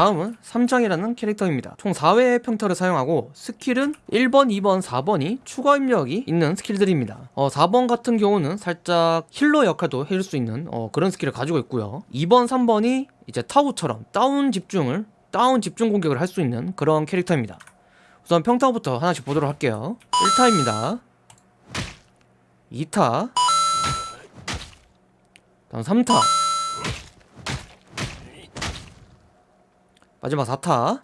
다음은 3장이라는 캐릭터입니다. 총 4회의 평타를 사용하고 스킬은 1번, 2번, 4번이 추가 입력이 있는 스킬들입니다. 어, 4번 같은 경우는 살짝 healer 역할도 해줄 수 있는 어, 그런 스킬을 가지고 있고요. 2번, 3번이 이제 타우처럼 다운 집중을 다운 집중 공격을 할 수 있는 그런 캐릭터입니다. 우선 평타부터 하나씩 보도록 할게요. 1타입니다. 2타. 다음 3타 마지막 4타.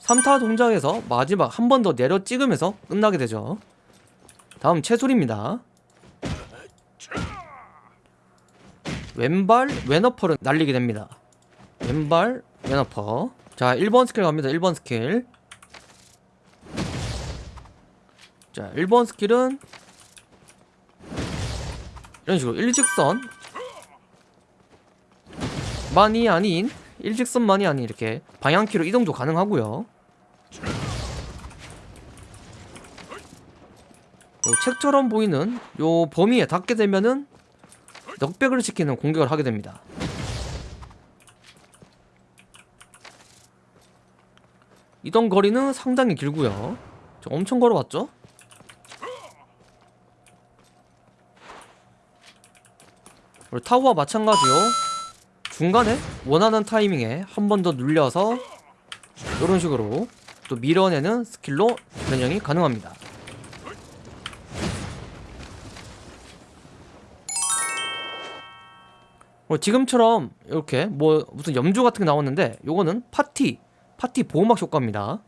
3타 동작에서 마지막 한 번 더 내려 찍으면서 끝나게 되죠. 다음 체술입니다. 왼발 왼upper를 날리게 됩니다. 왼발 왼upper. 자 1번 스킬 갑니다. 1번 스킬. 자 1번 스킬은 이런 식으로 일직선 만이 아닌 일직선만이 아닌 이렇게 방향키로 이동도 가능하고요. 요 책처럼 보이는 요 범위에 닿게 되면은 넉백을 시키는 공격을 하게 됩니다. 이동 거리는 상당히 길고요. 저 엄청 걸어왔죠? 타워와 마찬가지요 중간에 원하는 타이밍에 한 번 더 눌려서 이런 식으로 또 밀어내는 스킬로 변형이 가능합니다. 뭐 지금처럼 이렇게 뭐 무슨 염주 같은 게 나왔는데 요거는 파티 파티 보호막 효과입니다.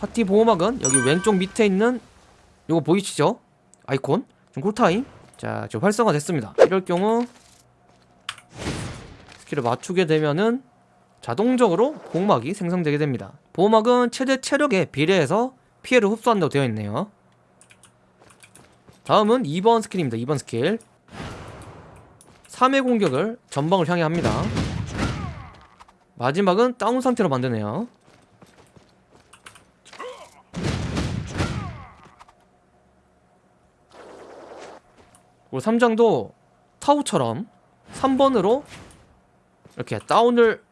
파티 보호막은 여기 왼쪽 밑에 있는 요거 보이시죠? 아이콘? 지금 cool time 자 지금 활성화 됐습니다. 이럴 경우 스킬을 맞추게 되면은 자동적으로 보호막이 생성되게 됩니다. 보호막은 최대 체력에 비례해서 피해를 흡수한다고 되어 있네요. 다음은 2번 스킬입니다. 2번 스킬. 3회 공격을 전방을 향해 합니다. 마지막은 다운 상태로 만드네요 그리고 3장도 타우처럼 3번으로 이렇게 다운을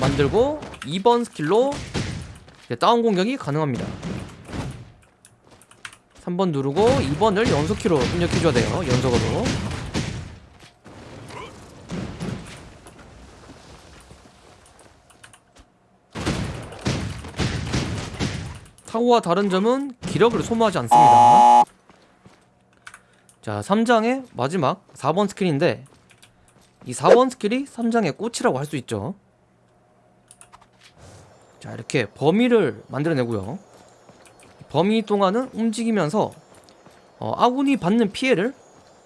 만들고 2번 스킬로 다운 공격이 가능합니다. 3번 누르고 2번을 연속키로 입력해줘야 돼요 연속으로. 타고와 다른 점은 기력을 소모하지 않습니다 자 3장의 마지막 4번 스킬인데 이 4번 스킬이 3장의 꽃이라고 할 수 있죠. 자 이렇게 범위를 만들어내고요. 범위 동안은 움직이면서 어, 아군이 받는 피해를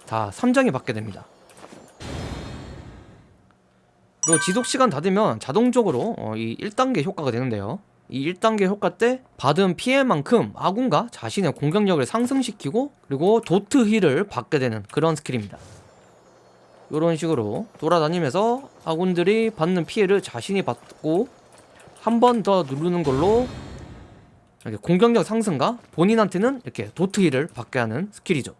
다 3장에 받게 됩니다. 그리고 지속시간 다 되면 자동적으로 어, 이 1단계 효과가 되는데요 이 1단계 효과 때 받은 피해만큼 아군과 자신의 공격력을 상승시키고 그리고 dot heal을 받게 되는 그런 스킬입니다. 이런 식으로 돌아다니면서 아군들이 받는 피해를 자신이 받고 한 번 더 누르는 걸로 이렇게 공격력 상승과 본인한테는 이렇게 dot heal을 받게 하는 스킬이죠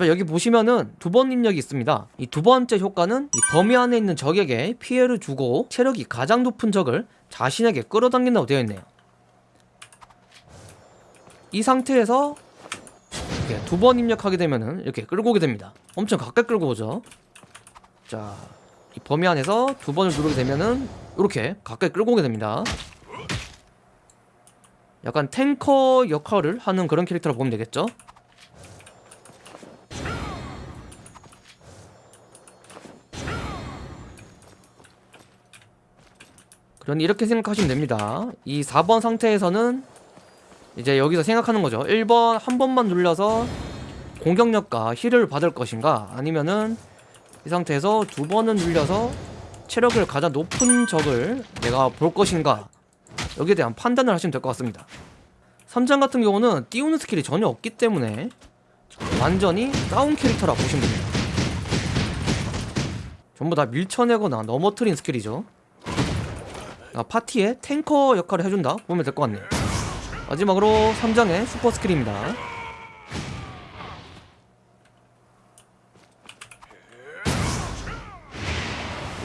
여기 보시면은 두 번 입력이 있습니다. 이 두 번째 효과는 이 범위 안에 있는 적에게 피해를 주고 체력이 가장 높은 적을 자신에게 끌어당긴다고 되어 있네요. 이 상태에서 이렇게 두 번 입력하게 되면은 이렇게 끌고 오게 됩니다. 엄청 가까이 끌고 오죠. 자, 이 범위 안에서 두 번을 누르게 되면은 이렇게 가까이 끌고 오게 됩니다. 약간 탱커 역할을 하는 그런 캐릭터라고 보면 되겠죠 그런 이렇게 생각하시면 됩니다. 이 4번 상태에서는 이제 여기서 생각하는 거죠. 1번 한 번만 눌려서 공격력과 heal을 받을 것인가? 아니면은 이 상태에서 두 번은 눌려서 체력을 가장 높은 적을 내가 볼 것인가? 여기에 대한 판단을 하시면 될 것 같습니다. 3장 같은 경우는 띄우는 스킬이 전혀 없기 때문에 완전히 다운 캐릭터라 보시면 됩니다. 전부 다 밀쳐내거나 넘어뜨린 skill이죠 아, 파티에 탱커 역할을 해준다. 보면 될 것 같네요. 마지막으로 3장의 슈퍼 skill입니다.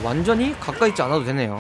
완전히 가까이 있지 않아도 되네요.